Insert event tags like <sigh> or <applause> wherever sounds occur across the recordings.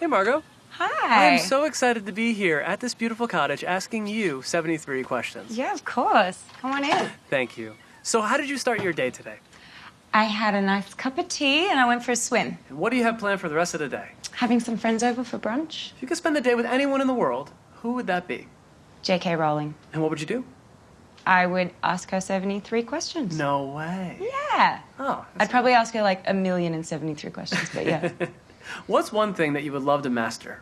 Hey, Margot. Hi. I'm so excited to be here at this beautiful cottage asking you 73 questions. Yeah, of course. Come on in. Thank you. So, how did you start your day today? I had a nice cup of tea and I went for a swim. And what do you have planned for the rest of the day? Having some friends over for brunch. If you could spend the day with anyone in the world, who would that be? J.K. Rowling. And what would you do? I would ask her 73 questions. No way. Yeah. Oh. I'd probably ask her like a million and 73 questions, but yeah. <laughs> What's one thing that you would love to master?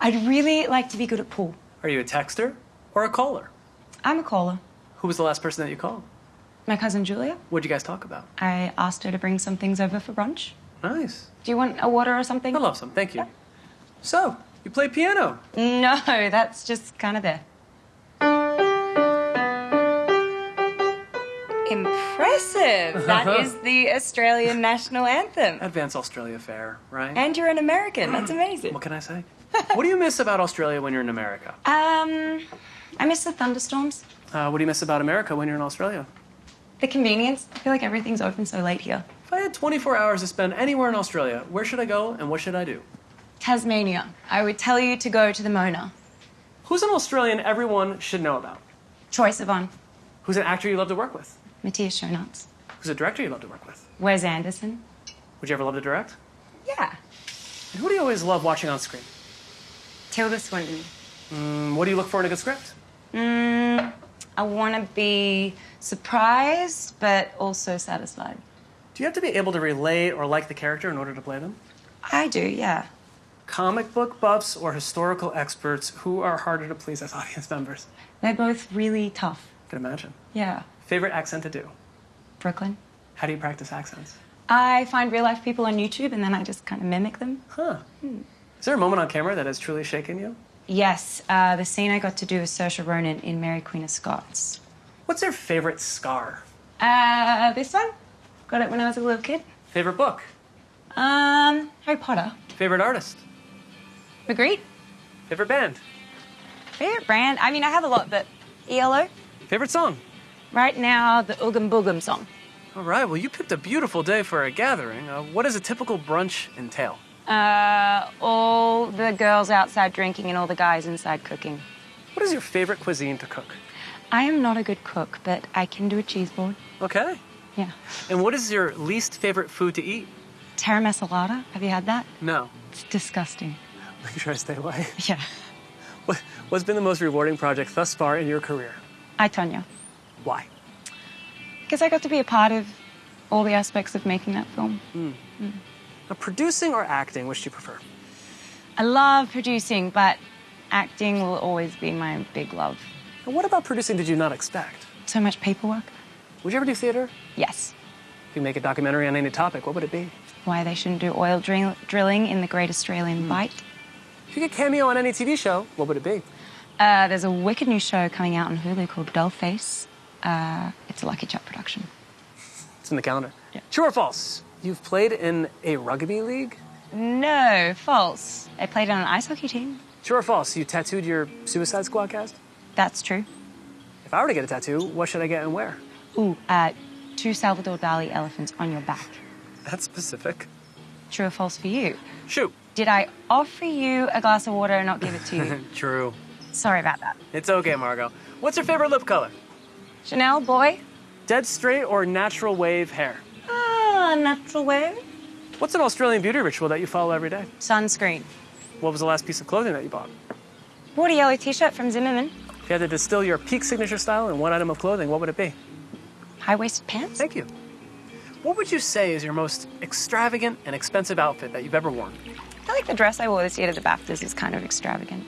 I'd really like to be good at pool. Are you a texter or a caller? I'm a caller. Who was the last person that you called? My cousin Julia. What'd you guys talk about? I asked her to bring some things over for brunch. Nice. Do you want a water or something? I love some. Thank you. So, you play piano. No, that's just kind of there. Impressive. That is <laughs> the Australian national anthem. Advance Australia Fair, right? And you're an American. That's amazing. what can I say? what do you miss about Australia when you're in America? Um, I miss the thunderstorms, Uh, what do you miss about America when you're in Australia? the convenience. I feel like everything's open so late here. If I had 24 hours to spend anywhere in Australia, where should I go and what should I do? Tasmania. I would tell you to go to the Mona. Who's an Australian everyone should know about? Troye Sivan, Who's an actor you love to work with? Matthias Schoenaerts, Who's a director you love to work with? Wes Anderson. Would you ever love to direct? Yeah. And who do you always love watching on screen? Tilda Swinton. Mm, what do you look for in a good script? Mm, I want to be surprised, but also satisfied. Do you have to be able to relate or like the character in order to play them? I do, yeah. Comic book buffs or historical experts, who are harder to please as audience members? They're both really tough. I can imagine. Yeah. Favorite accent to do? Brooklyn. How do you practice accents? I find real life people on YouTube and then I just kind of mimic them. Huh. Is there a moment on camera that has truly shaken you? Yes, uh, the scene I got to do with Saoirse Ronan in Mary Queen of Scots. What's your favorite scar? Uh, this one? Got it when I was a little kid. Favorite book? Um, Harry Potter. Favorite artist? Magritte. Favorite band? Favorite brand? I mean, I have a lot, but ELO. Favorite song? Right now, the Oogum Boogum song. All right, well, you picked a beautiful day for a gathering. Uh, what does a typical brunch entail? Uh, all the girls outside drinking and all the guys inside cooking. What is your favorite cuisine to cook? I am not a good cook, but I can do a cheese board. Okay. Yeah. And what is your least favorite food to eat? Taramasalata. Have you had that? No. It's disgusting. <laughs> Make sure I stay away. <laughs> Yeah. What, what's been the most rewarding project thus far in your career? I, Tonya. Why? Because I got to be a part of all the aspects of making that film. Hmm. Hmm. Now, producing or acting, which do you prefer? I love producing, but acting will always be my big love. And what about producing did you not expect? So much paperwork. Would you ever do theater? Yes. If you make a documentary on any topic, what would it be? Why they shouldn't do oil drill- drilling in the Great Australian hmm. Bight. If you get cameo on any TV show, what would it be? Uh, there's a wicked new show coming out on Hulu called Dollface. Uh, it's a LuckyChap production. It's in the calendar. Yeah. True or false? You've played in a rugby league? No, false. I played on an ice hockey team. True or false? You tattooed your Suicide Squad cast? That's true. If I were to get a tattoo, what should I get and where? Ooh, uh, two Salvador Dali elephants on your back. That's specific. True or false for you? Shoot. Did I offer you a glass of water and not give it to you? <laughs> True. Sorry about that. It's okay, Margot. What's your favorite lip color? Chanel, boy? Dead straight or natural wave hair? Ah, natural wave. What's an Australian beauty ritual that you follow every day? Sunscreen. What was the last piece of clothing that you bought? Bought a yellow t-shirt from Zimmermann. If you had to distill your peak signature style in one item of clothing, what would it be? High-waisted pants. Thank you. What would you say is your most extravagant and expensive outfit that you've ever worn? I feel like the dress I wore this year to the BAFTAs is kind of extravagant.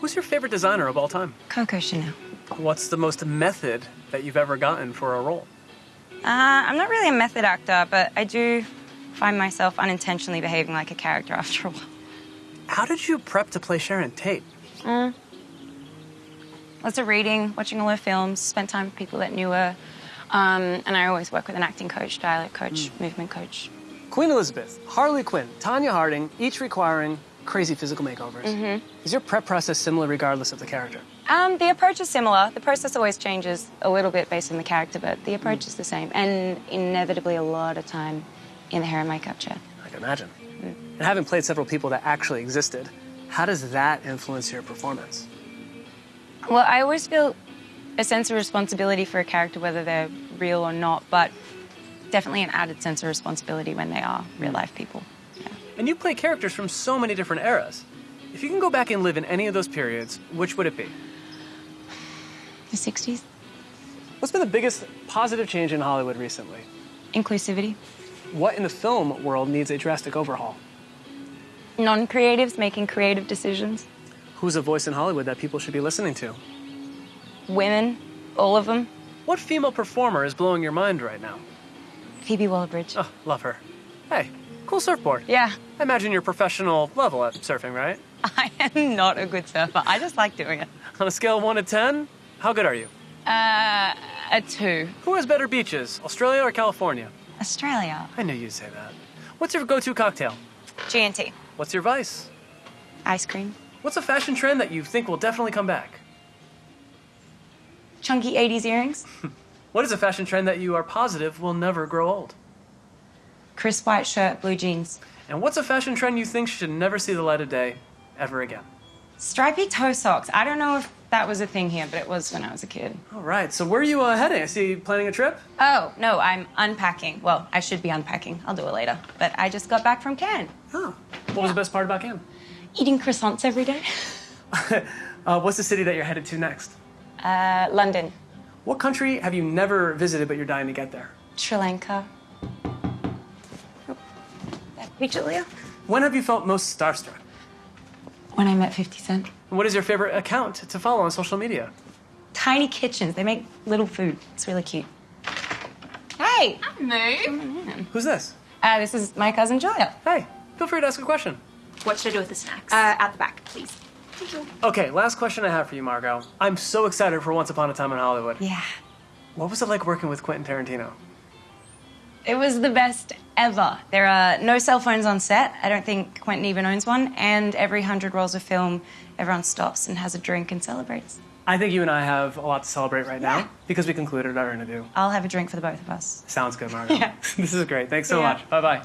Who's your favorite designer of all time? Coco Chanel. What's the most method that you've ever gotten for a role? Uh, I'm not really a method actor, but I do find myself unintentionally behaving like a character <laughs> after a while. How did you prep to play Sharon Tate? Lots of reading, watching all her films, spent time with people that knew her. Um, and I always work with an acting coach, dialect coach, movement coach. Queen Elizabeth, Harley Quinn, Tonya Harding, each requiring crazy physical makeovers. Is your prep process similar regardless of the character? Um, the approach is similar. The process always changes a little bit based on the character, but the approach mm. is the same. And inevitably, a lot of time in the hair and makeup chair. I can imagine. Mm. And having played several people that actually existed, how does that influence your performance? Well, I always feel a sense of responsibility for a character, whether they're real or not, but definitely an added sense of responsibility when they are real mm. life people. Yeah. And you play characters from so many different eras. If you can go back and live in any of those periods, which would it be? The 60s? What's been the biggest positive change in Hollywood recently? Inclusivity. What in the film world needs a drastic overhaul? Non creatives making creative decisions. Who's a voice in Hollywood that people should be listening to? Women, all of them. What female performer is blowing your mind right now? Phoebe Waller-Bridge. Oh, love her. Hey, cool surfboard. Yeah, I imagine you're professional level at surfing, right? <laughs> I am not a good surfer. I just like doing it. On a scale of 1 to 10, how good are you? Uh, a two. Who has better beaches, Australia or California? Australia. I knew you'd say that. What's your go to cocktail? G&T. What's your vice? Ice cream. What's a fashion trend that you think will definitely come back? Chunky 80s earrings. <laughs> What is a fashion trend that you are positive will never grow old? Crisp white shirt, blue jeans. And what's a fashion trend you think should never see the light of day ever again? Stripy toe socks. I don't know if that was a thing here, but it was when I was a kid. All right, so where are you uh, heading? I see you planning a trip? Oh, no, I'm unpacking. Well, I should be unpacking. I'll do it later. But I just got back from Cannes. Oh. What was the best part about Cannes? Eating croissants every day. <laughs> Uh, what's the city that you're headed to next? Uh, London. What country have you never visited but you're dying to get there? Sri Lanka. Oh, That? When have you felt most starstruck? When I met 50 Cent. And what is your favorite account to follow on social media? Tiny kitchens. They make little food. It's really cute. Hey! Moo. Who's this? Uh, this is my cousin Julia. Hey, feel free to ask a question. What should I do with the snacks? Uh, at the back, please. Okay, last question I have for you, Margot. I'm so excited for Once Upon a Time in Hollywood. Yeah. What was it like working with Quentin Tarantino? It was the best ever. There are no cell phones on set. I don't think Quentin even owns one. And every hundred rolls of film, everyone stops and has a drink and celebrates. I think you and I have a lot to celebrate right now Yeah. because we concluded our interview. I'll have a drink for the both of us. Sounds good, Margot. <laughs> Yeah. <laughs> this is great. Thanks so Yeah. much. Bye bye.